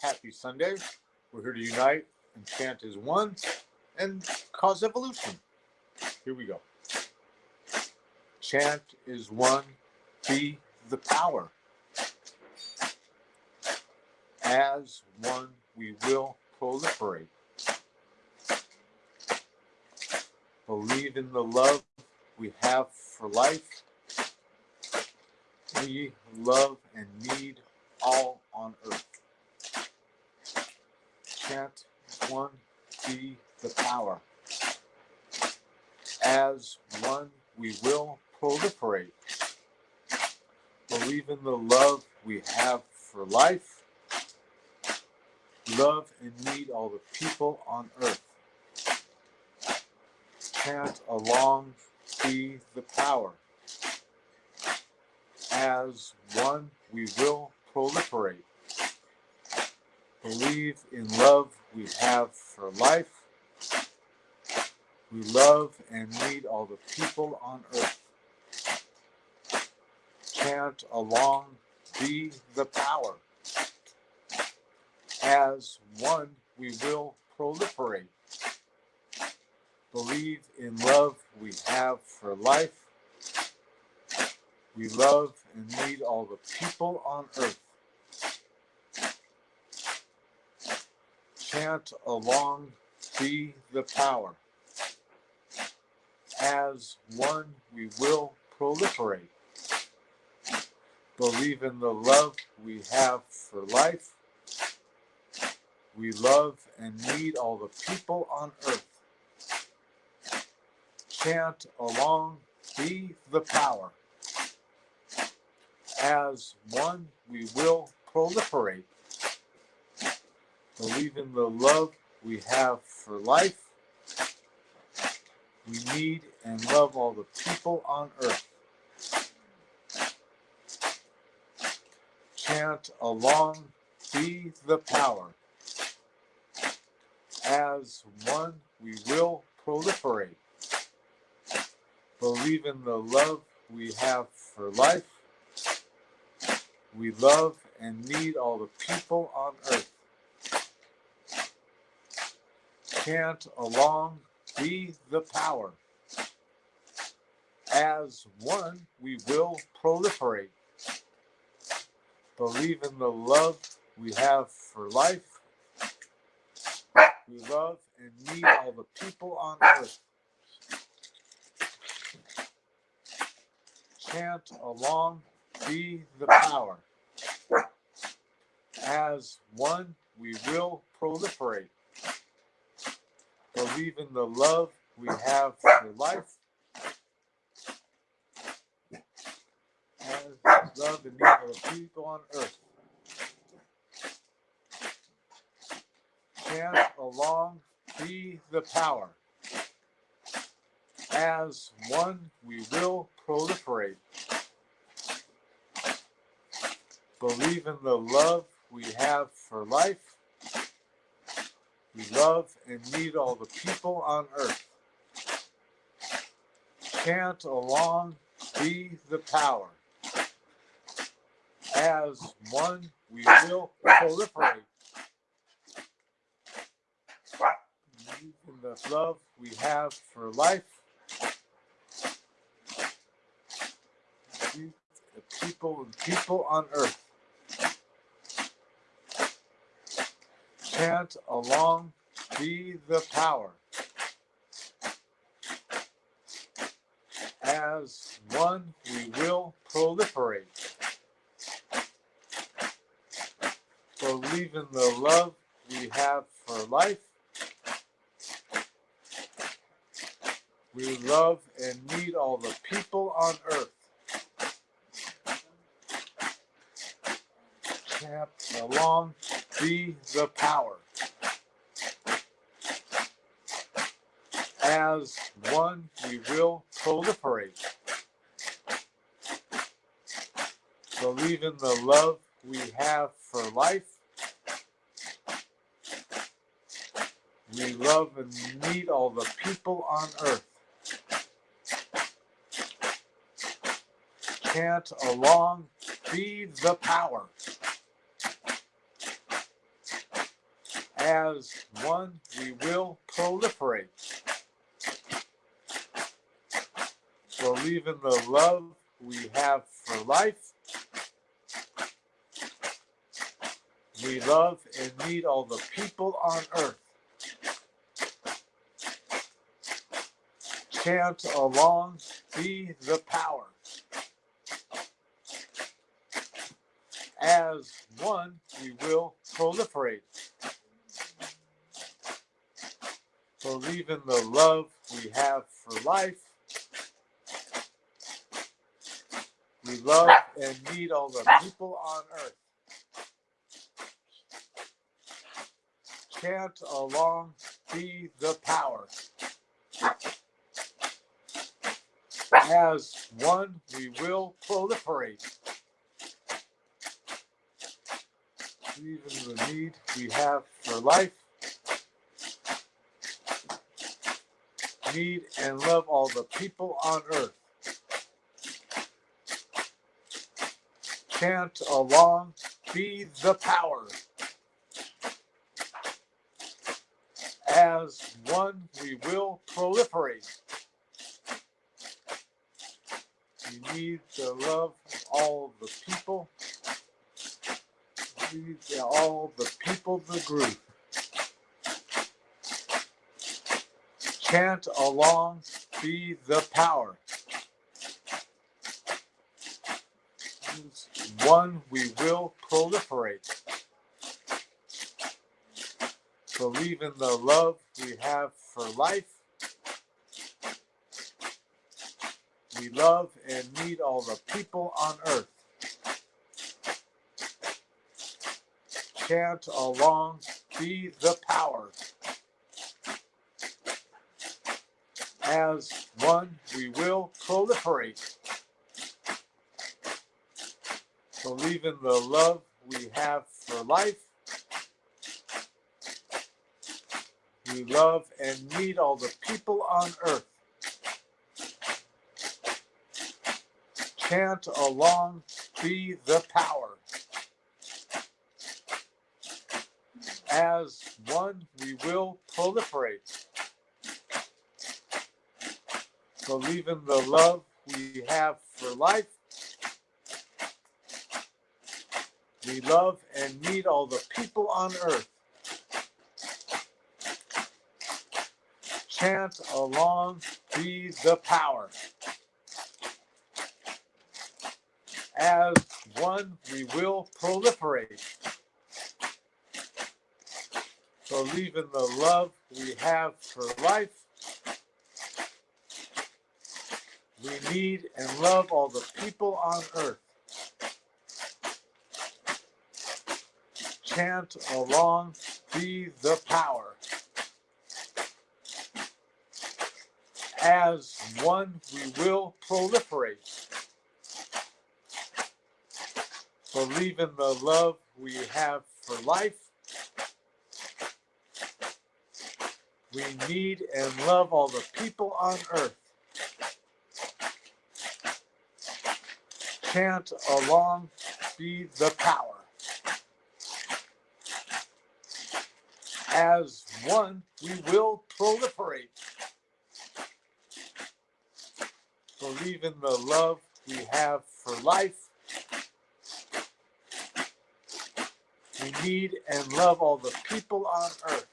Happy Sunday. We're here to unite and chant as one and cause evolution. Here we go. Chant is one, be the power. As one, we will proliferate. Believe in the love we have for life. We love and need all on earth. Chant one, be the power. As one, we will proliferate. Believe in the love have for life. Love and need all the people on earth. Chant along, be the power. As one, we will proliferate. Believe in love we have for life. We love and need all the people on earth. Chant along, be the power. As one, we will proliferate. Believe in love we have for life. We love and need all the people on earth. Chant along, be the power. As one, we will proliferate. Believe in the love we have for life. We love and need all the people on earth. Chant along, be the power. As one, we will proliferate. Believe in the love we have for life. We need and love all the people on earth. Chant along, be the power. As one, we will proliferate. Believe in the love we have for life. We love and need all the people on earth. Chant along, be the power. As one, we will proliferate. Believe in the love we have for life. We love and need all the people on earth. Chant along, be the power. As one, we will proliferate. Believe in the love we have for life. As love and need of the people on earth. Chant along, be the power. As one, we will proliferate. Believe in the love we have for life. We love and need all the people on earth. Chant along, be the power. As one, we will proliferate. In the love we have for life. The people and people on earth. chant along, be the power. As one, we will proliferate. Believe in the love we have for life. We love and need all the people on earth. Chant along, be the power. As one, we will proliferate. Believe in the love we have for life. We love and need all the people on earth. Chant along, feed the power. As one, we will proliferate. Believe in the love we have for life. We love and need all the people on earth. Chant along, be the power. As one, we will proliferate. Believe in the love we have for life. We love and need all the people on earth. Chant along, be the power. As one, we will proliferate. Even the need we have for life. Need and love all the people on earth. Chant along, be the power. As one, we will proliferate. We need the love of all the people. We need all the people the group. Chant along, be the power. One, we will proliferate. Believe in the love we have for life. We love and need all the people on earth. Chant along, be the power. As one, we will proliferate. Believe in the love we have for life. We love and need all the people on earth. Chant along, be the power. As one, we will proliferate. Believe in the love we have for life. We love and need all the people on earth. Chant along, be the power. As one, we will proliferate. Believe in the love we have for life. We need and love all the people on earth. Chant along, be the power. As one, we will proliferate. Believe in the love we have for life. We need and love all the people on earth. Chant along, be the power. As one, we will proliferate. Believe in the love we have for life. We need and love all the people on earth.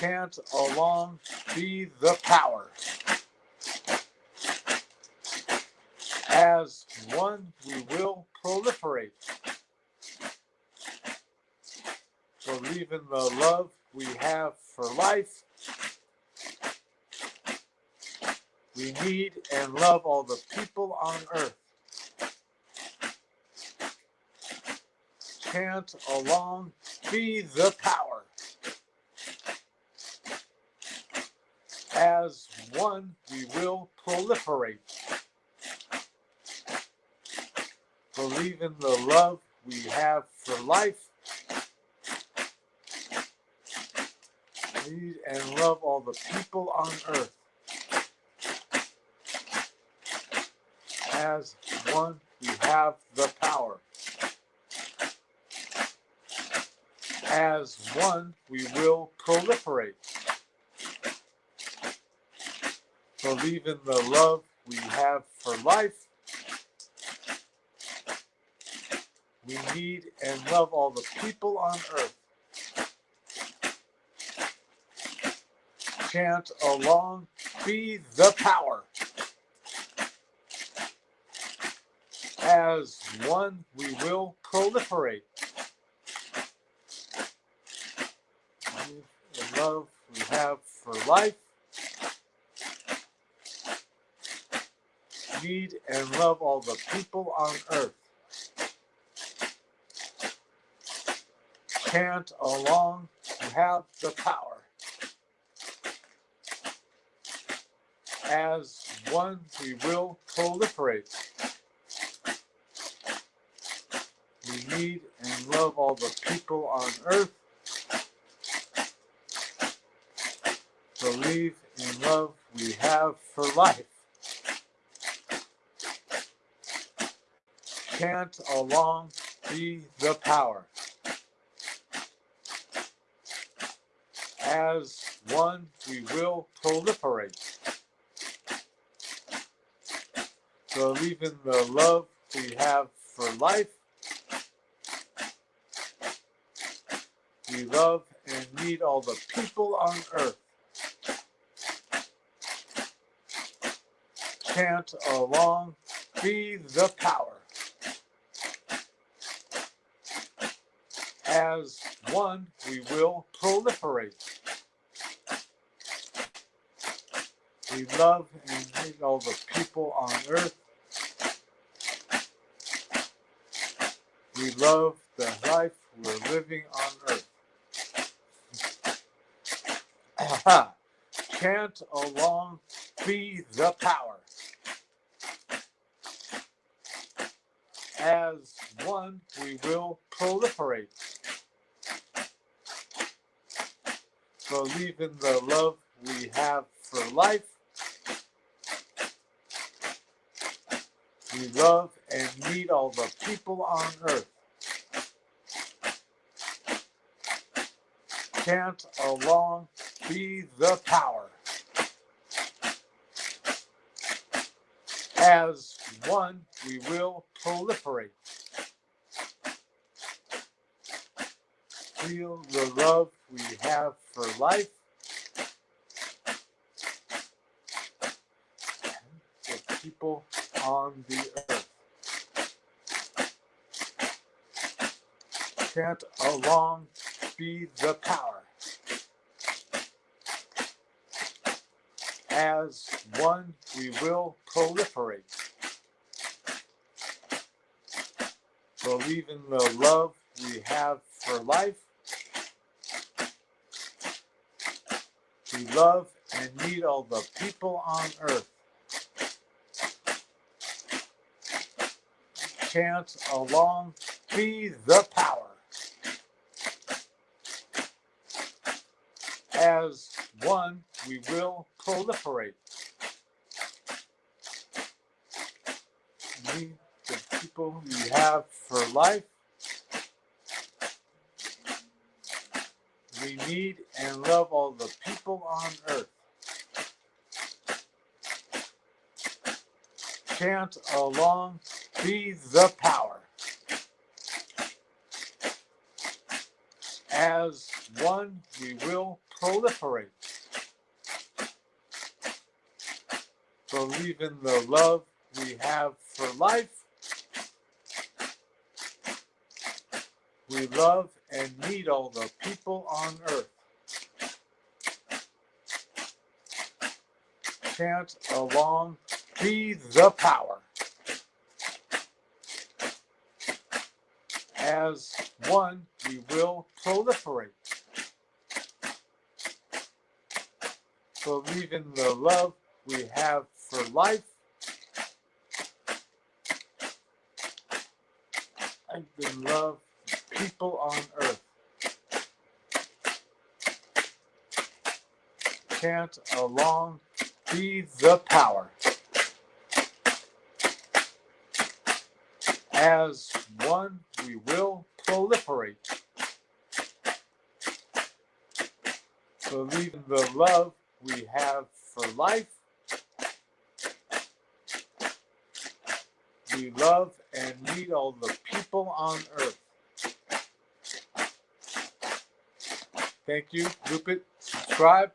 Chant along, be the power. As one, we will proliferate. Believe in the love we have for life. We need and love all the people on earth. Chant along, be the power. As one, we will proliferate. Believe in the love we have for life. Need and love all the people on earth. As one, we have the power. As one, we will proliferate. Believe in the love we have for life. We need and love all the people on earth. Chant along, be the power. As one, we will proliferate. The love we have for life. Need and love all the people on earth. Chant along, you have the power. As one, we will proliferate. We need and love all the people on earth. Believe in love we have for life. Chant along, be the power. As one, we will proliferate. Believe in the love we have for life. We love and need all the people on earth. Chant along, be the power. As one, we will proliferate. We love and need all the people on earth. We love the life we're living on earth. Chant along, be the power. As one, we will proliferate. Believe in the love we have for life. We love and need all the people on earth. Chant along, be the power. As one, we will proliferate. Feel the love we have for life. The people on the earth. Chant along, be the power. As one, we will proliferate. Believe in the love we have for life. We love and need all the people on earth. Chant along, be the power. As one, we will proliferate. Need the people we have for life. We need and love all the people on earth. Chant along, be the power. As one, we will proliferate. Believe in the love we have for life. We love and need all the people on earth. Chant along, be the power. As one, we will proliferate. Believe in the love we have for life. And in love people on earth. Chant along, be the power. As one, we will proliferate. believe in the love we have for life. We love and need all the people on earth. Thank you. Group it, subscribe,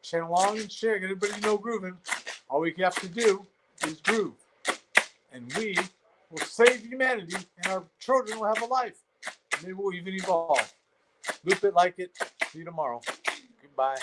channel on, and share. Get everybody know grooving. All we have to do is groove. And we will save humanity, and our children will have a life. Maybe we'll even evolve. Loop it, like it. See you tomorrow. Goodbye.